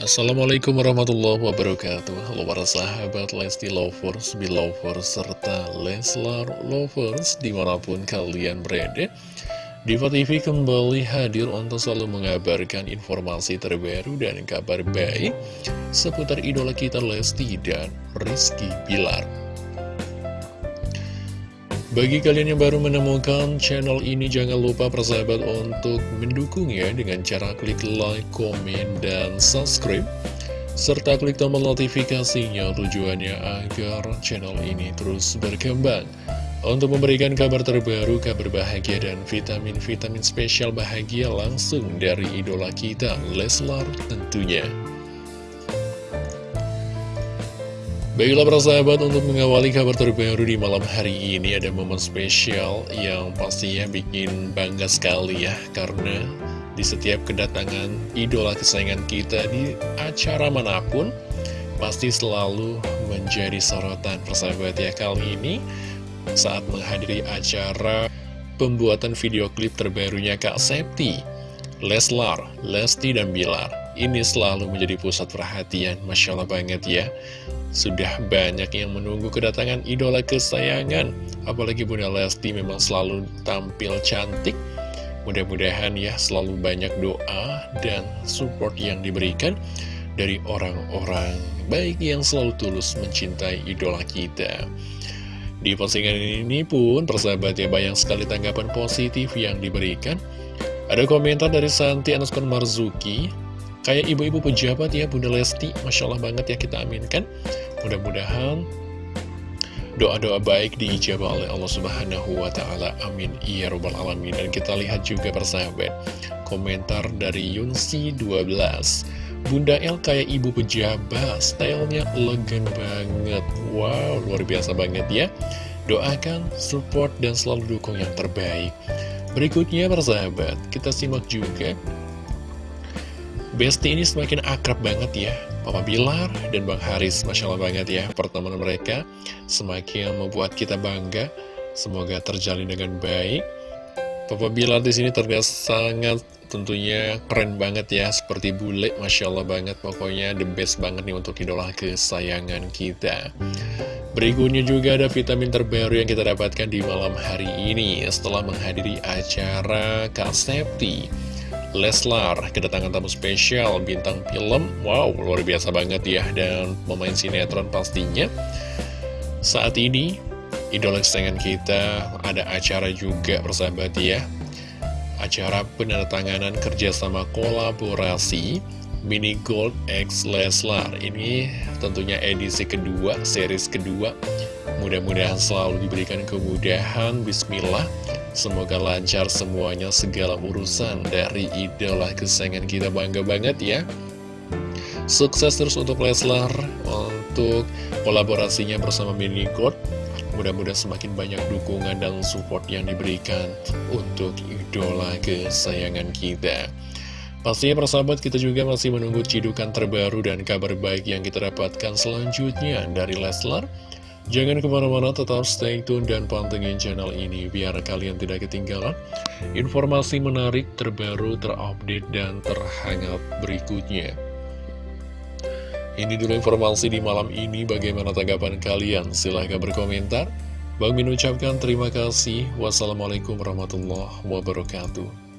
Assalamualaikum warahmatullahi wabarakatuh. Halo para sahabat Lesti Lovers, Belovers, serta Leslar Lovers di mana pun kalian berada Diva TV kembali hadir untuk selalu mengabarkan informasi terbaru dan kabar baik seputar idola kita Lesti dan Rizky Bilar bagi kalian yang baru menemukan channel ini, jangan lupa persahabat untuk mendukungnya dengan cara klik like, komen, dan subscribe. Serta klik tombol notifikasinya tujuannya agar channel ini terus berkembang. Untuk memberikan kabar terbaru, kabar bahagia, dan vitamin-vitamin spesial bahagia langsung dari idola kita, Leslar tentunya. Baiklah para sahabat untuk mengawali kabar terbaru di malam hari ini ada momen spesial yang pastinya bikin bangga sekali ya Karena di setiap kedatangan idola kesayangan kita di acara mana pun Pasti selalu menjadi sorotan persahabat ya. Kali ini Saat menghadiri acara pembuatan video klip terbarunya Kak Septi Leslar, Lesti, dan Bilar Ini selalu menjadi pusat perhatian Masya Allah banget ya. Sudah banyak yang menunggu kedatangan idola kesayangan. Apalagi Bunda Lesti memang selalu tampil cantik. Mudah-mudahan ya selalu banyak doa dan support yang diberikan Dari orang-orang baik yang selalu tulus mencintai idola kita. Di postingan ini pun persahabat ya banyak sekali tanggapan positif yang diberikan. Ada komentar dari Santi Anuskon Marzuki Kayak ibu-ibu pejabat ya Bunda Lesti Masya Allah banget ya kita aminkan Mudah-mudahan doa-doa baik diijabah oleh Allah Subhanahu wa Ta'ala. Amin. Ya Rabbal 'Alamin. Dan kita lihat juga persahabat, komentar dari Yunsi 12. Bunda El kayak ibu pejabat, stylenya elegan banget. Wow, luar biasa banget ya. Doakan, support, dan selalu dukung yang terbaik. Berikutnya persahabat, kita simak juga Besti ini semakin akrab banget ya. Papa Bilar dan Bang Haris Masya Allah banget ya pertemuan mereka Semakin membuat kita bangga. Semoga terjalin dengan baik. Papa Bilar di sini terlihat sangat tentunya keren banget ya Seperti bule Masya Allah banget. Pokoknya the best banget nih untuk idola kesayangan kita. Berikutnya juga ada vitamin terbaru yang kita dapatkan di malam hari ini Setelah menghadiri acara Kak Septi Leslar kedatangan tamu spesial bintang film. Wow luar biasa banget ya dan pemain sinetron pastinya. Saat ini idola kesayangan kita ada acara juga persahabat ya. Acara penandatanganan kerjasama kolaborasi Mini Gold X Leslar. Ini tentunya edisi kedua, series kedua. Mudah-mudahan selalu diberikan kemudahan. Bismillah Semoga lancar semuanya segala urusan dari idola kesayangan kita bangga banget ya. Sukses terus untuk Leslar Untuk kolaborasinya bersama Mini God Mudah-mudahan semakin banyak dukungan dan support yang diberikan Untuk idola kesayangan kita. Pastinya persahabat kita juga masih menunggu cidukan terbaru dan kabar baik yang kita dapatkan selanjutnya dari Leslar Jangan ke mana-mana tetap stay tune dan pantengin channel ini biar kalian tidak ketinggalan informasi menarik terbaru terupdate dan terhangat berikutnya. Ini dulu informasi di malam ini bagaimana tanggapan kalian silahkan berkomentar. Bang Min ucapkan terima kasih. Wassalamualaikum warahmatullahi wabarakatuh.